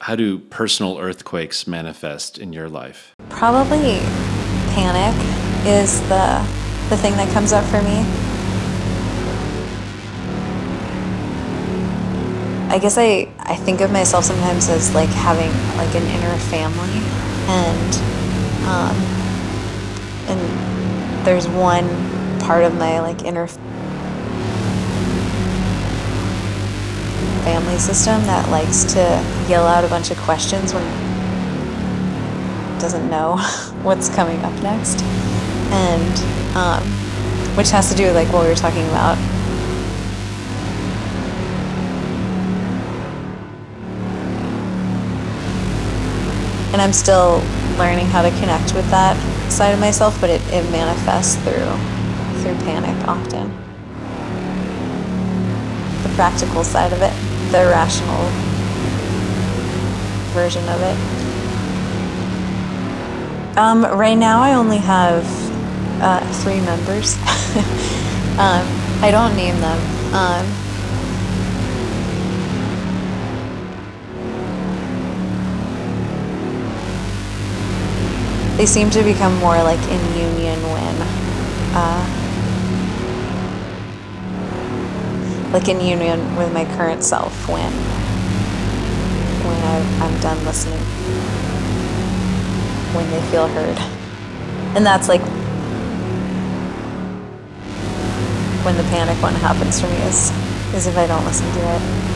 how do personal earthquakes manifest in your life? Probably panic is the the thing that comes up for me. I guess I, I think of myself sometimes as like having like an inner family and um, and there's one part of my like inner family system that likes to yell out a bunch of questions when doesn't know what's coming up next. And um, which has to do with like what we were talking about. And I'm still learning how to connect with that side of myself, but it, it manifests through through panic often. The practical side of it, the rational version of it. Um, right now, I only have uh, three members. um, I don't name them. Um, they seem to become more like in union when uh, like in union with my current self when when I, I'm done listening. When they feel heard. And that's like when the panic one happens for me is is if I don't listen to it